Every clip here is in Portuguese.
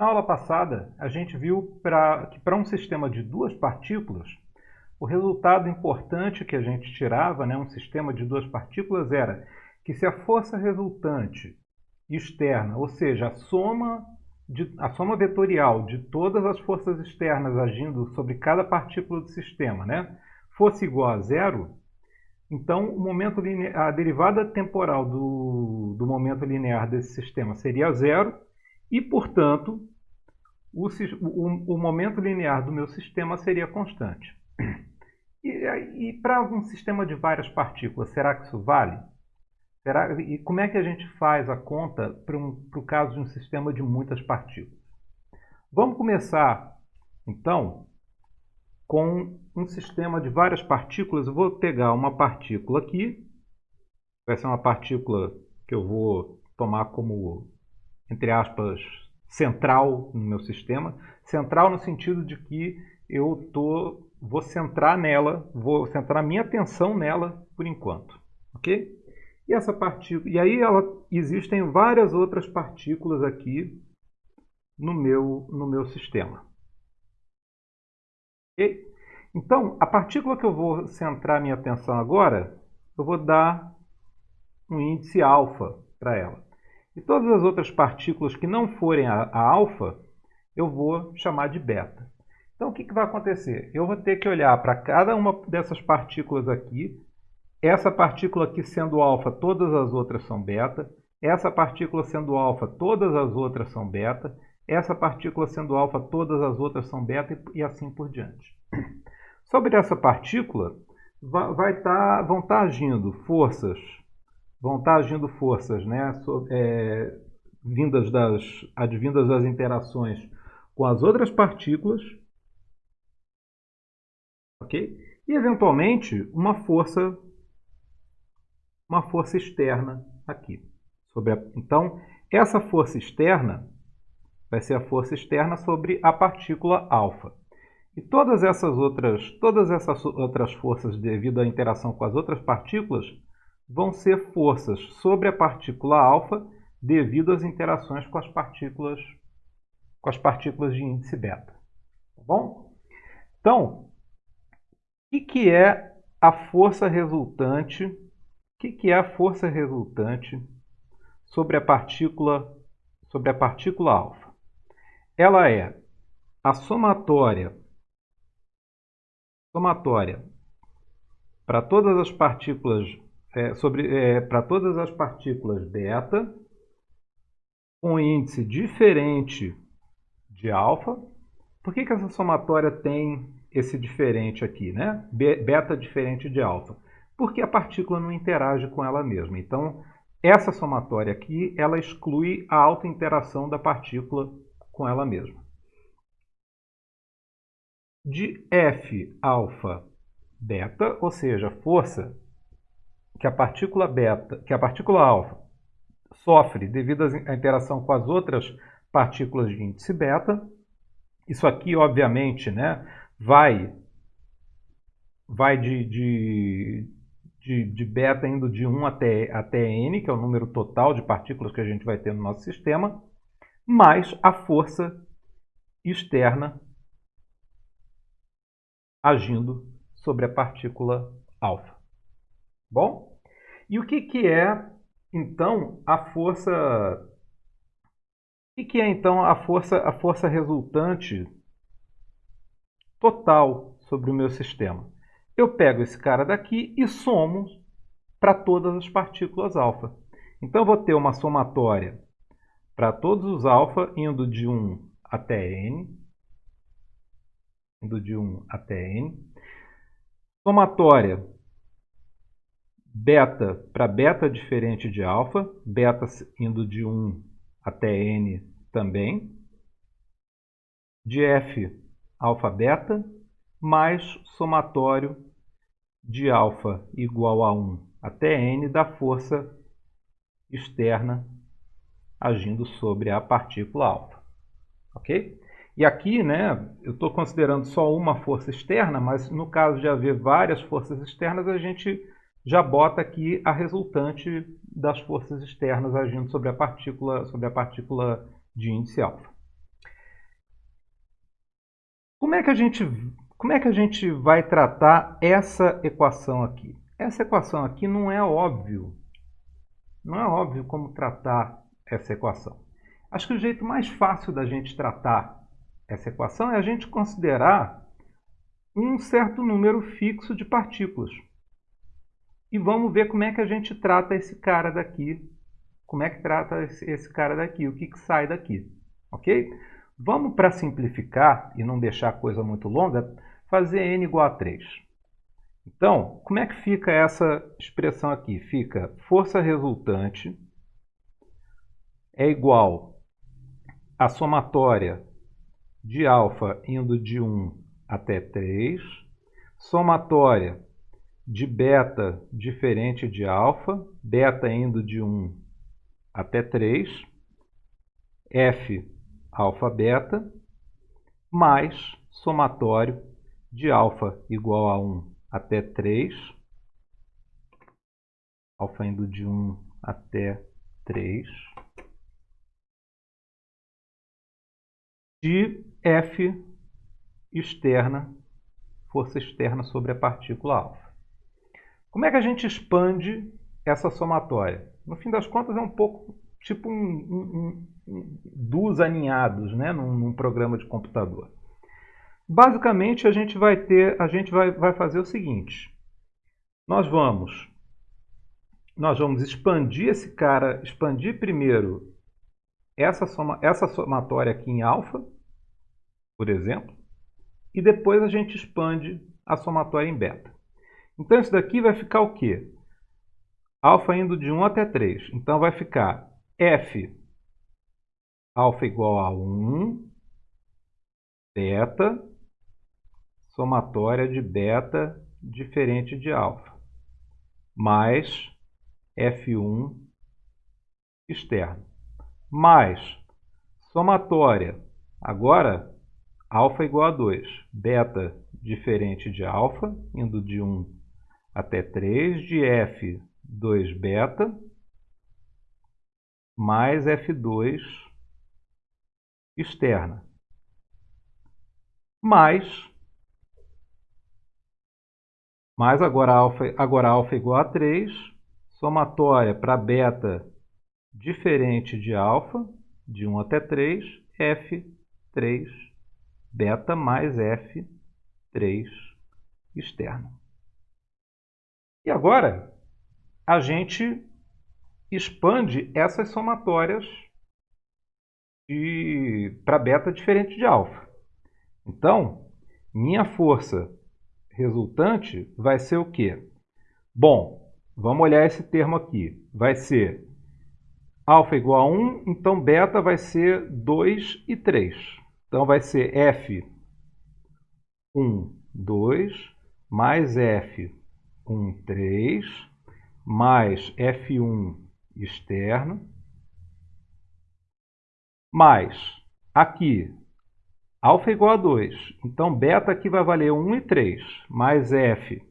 Na aula passada, a gente viu pra, que para um sistema de duas partículas, o resultado importante que a gente tirava, né, um sistema de duas partículas, era que se a força resultante externa, ou seja, a soma, de, a soma vetorial de todas as forças externas agindo sobre cada partícula do sistema, né, fosse igual a zero, então o momento a derivada temporal do, do momento linear desse sistema seria zero, e, portanto, o, o, o momento linear do meu sistema seria constante. E, e para um sistema de várias partículas, será que isso vale? Será, e como é que a gente faz a conta para um, o caso de um sistema de muitas partículas? Vamos começar, então, com um sistema de várias partículas. Eu vou pegar uma partícula aqui, vai ser uma partícula que eu vou tomar como, entre aspas, central no meu sistema. Central no sentido de que eu tô, vou centrar nela, vou centrar minha atenção nela por enquanto. Ok? E essa partícula, e aí ela, existem várias outras partículas aqui no meu, no meu sistema. Então, a partícula que eu vou centrar minha atenção agora, eu vou dar um índice alfa para ela. E todas as outras partículas que não forem a, a alfa, eu vou chamar de beta. Então, o que, que vai acontecer? Eu vou ter que olhar para cada uma dessas partículas aqui. Essa partícula aqui sendo alfa, todas as outras são beta. Essa partícula sendo alfa, todas as outras são beta. Essa partícula sendo alfa, todas as outras são beta e assim por diante. Sobre essa partícula, vai tá, vão estar tá agindo forças vão estar agindo forças né, é, vindas das, advindas das interações com as outras partículas, ok? E eventualmente uma força, uma força externa aqui. Sobre a, então essa força externa vai ser a força externa sobre a partícula alfa. E todas essas outras, todas essas outras forças devido à interação com as outras partículas vão ser forças sobre a partícula alfa devido às interações com as partículas com as partículas de índice beta. Tá bom? Então, o que, é a força resultante? O que é a força resultante sobre a partícula sobre a partícula alfa? Ela é a somatória somatória para todas as partículas é, sobre é, para todas as partículas beta com índice diferente de alfa. Por que, que essa somatória tem esse diferente aqui, né? Beta diferente de alfa? Porque a partícula não interage com ela mesma. Então, essa somatória aqui, ela exclui a alta interação da partícula com ela mesma. De F alfa beta, ou seja, força que a partícula beta, que a partícula alfa sofre devido à interação com as outras partículas de índice beta. Isso aqui, obviamente, né, vai, vai de, de, de, de, beta indo de 1 até, até n, que é o número total de partículas que a gente vai ter no nosso sistema, mais a força externa agindo sobre a partícula alfa. Bom? E o que, que é, então, a força... O que, que é, então, a força, a força resultante total sobre o meu sistema? Eu pego esse cara daqui e somo para todas as partículas alfa. Então, eu vou ter uma somatória para todos os alfa, indo de 1 até n, indo de 1 até n. Somatória beta para beta diferente de alfa, beta indo de 1 até n também, de f alfa beta, mais somatório de alfa igual a 1 até n da força externa agindo sobre a partícula alfa. Ok? E aqui, né, eu estou considerando só uma força externa, mas no caso de haver várias forças externas, a gente já bota aqui a resultante das forças externas agindo sobre a partícula, sobre a partícula de índice alfa. Como é que a gente, como é que a gente vai tratar essa equação aqui? Essa equação aqui não é óbvio. Não é óbvio como tratar essa equação. Acho que o jeito mais fácil da gente tratar essa equação é a gente considerar um certo número fixo de partículas. E vamos ver como é que a gente trata esse cara daqui. Como é que trata esse cara daqui, o que, que sai daqui. Ok? Vamos, para simplificar e não deixar a coisa muito longa, fazer n igual a 3. Então, como é que fica essa expressão aqui? Fica força resultante é igual a somatória de alfa indo de 1 até 3, somatória de beta diferente de alfa, beta indo de 1 até 3, f alfa beta, mais somatório de alfa igual a 1 até 3, alfa indo de 1 até 3, de F externa, força externa sobre a partícula alfa. Como é que a gente expande essa somatória? No fim das contas é um pouco tipo um, um, um, dos aninhados né, num, num, programa de computador. Basicamente a gente vai ter, a gente vai, vai fazer o seguinte. Nós vamos nós vamos expandir esse cara, expandir primeiro essa, soma, essa somatória aqui em alfa, por exemplo, e depois a gente expande a somatória em beta. Então isso daqui vai ficar o quê? Alfa indo de 1 até 3. Então vai ficar f alfa igual a 1, beta, somatória de beta diferente de alfa, mais f1 externo mais somatória, agora alfa igual a 2, beta diferente de alfa, indo de 1 até 3, de f 2 beta, mais f2 externa, mais, mais agora alfa, agora alfa igual a 3, somatória para beta diferente de alfa, de 1 até 3, F3 beta mais F3 externo. E agora, a gente expande essas somatórias para beta diferente de alfa. Então, minha força resultante vai ser o quê? Bom, vamos olhar esse termo aqui. Vai ser alfa igual a 1, então beta vai ser 2 e 3. Então vai ser F 1, 2, mais F 1, 3, mais F1 externo, mais aqui, alfa igual a 2. Então beta aqui vai valer 1 e 3, mais F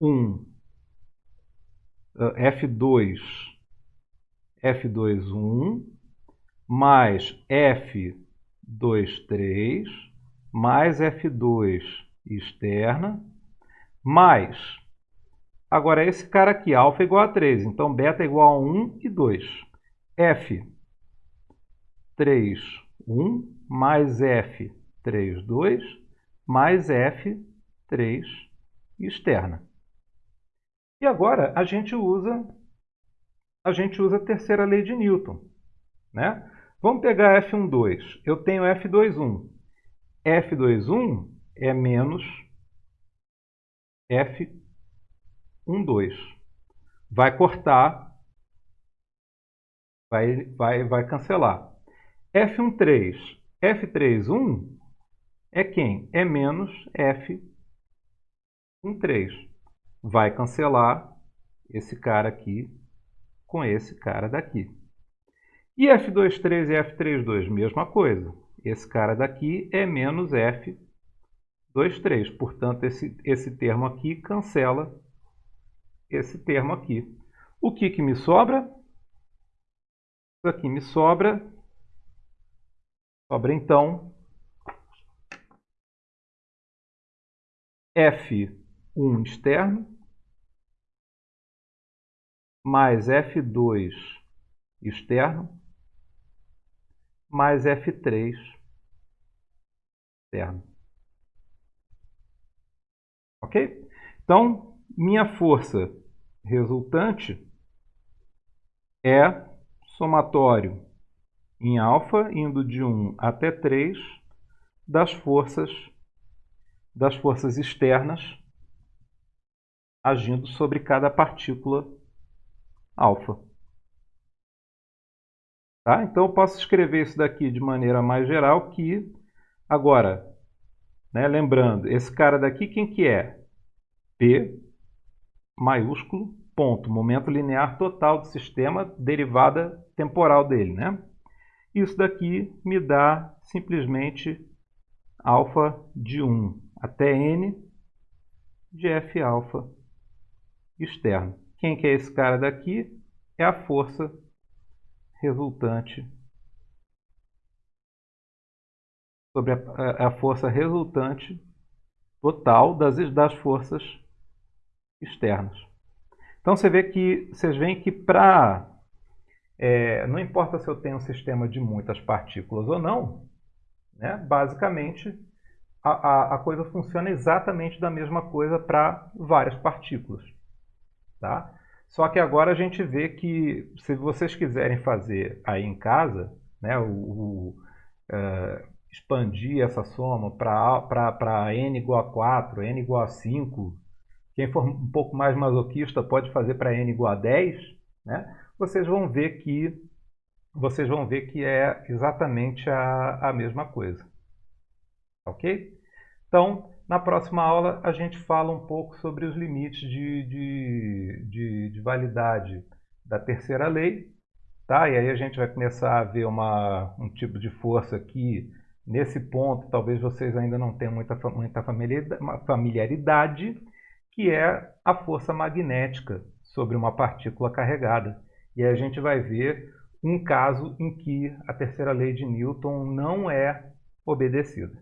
1, F2 F21 mais F23 mais F2 externa mais, agora esse cara aqui, alfa igual a 3, então beta igual a 1 e 2. F 3, 1 mais F 3, 2 mais F 3 externa. E agora a gente usa a gente usa a terceira lei de Newton. Né? Vamos pegar F12. Eu tenho F21. F21 é menos F12. Vai cortar, vai, vai, vai cancelar. F13. F31 é quem? É menos F13. Vai cancelar esse cara aqui com esse cara daqui. E F23 e F32, mesma coisa. Esse cara daqui é menos 2, 3. Portanto, esse, esse termo aqui cancela esse termo aqui. O que, que me sobra? Isso aqui me sobra. Sobra, então, F1 externo mais F2 externo mais F3 externo. Ok? Então, minha força resultante é somatório em alfa, indo de 1 até 3, das forças, das forças externas agindo sobre cada partícula alfa. Tá? Então, eu posso escrever isso daqui de maneira mais geral que, agora, né, lembrando, esse cara daqui, quem que é? P maiúsculo, ponto, momento linear total do sistema, derivada temporal dele. Né? Isso daqui me dá simplesmente alfa de 1 até n de f alfa externo. Quem que é esse cara daqui? É a força resultante sobre a, a força resultante total das, das forças externas. Então você vê que vocês veem que para é, não importa se eu tenho um sistema de muitas partículas ou não, né, basicamente a, a, a coisa funciona exatamente da mesma coisa para várias partículas. Tá? Só que agora a gente vê que se vocês quiserem fazer aí em casa, né, o, o uh, expandir essa soma para n igual a 4, n igual a 5, quem for um pouco mais masoquista pode fazer para n igual a 10, né? vocês vão ver que vocês vão ver que é exatamente a, a mesma coisa. Ok? Então, na próxima aula a gente fala um pouco sobre os limites de, de, de, de validade da terceira lei. Tá? E aí a gente vai começar a ver uma, um tipo de força que, nesse ponto, talvez vocês ainda não tenham muita, muita familiaridade, que é a força magnética sobre uma partícula carregada. E aí a gente vai ver um caso em que a terceira lei de Newton não é obedecida.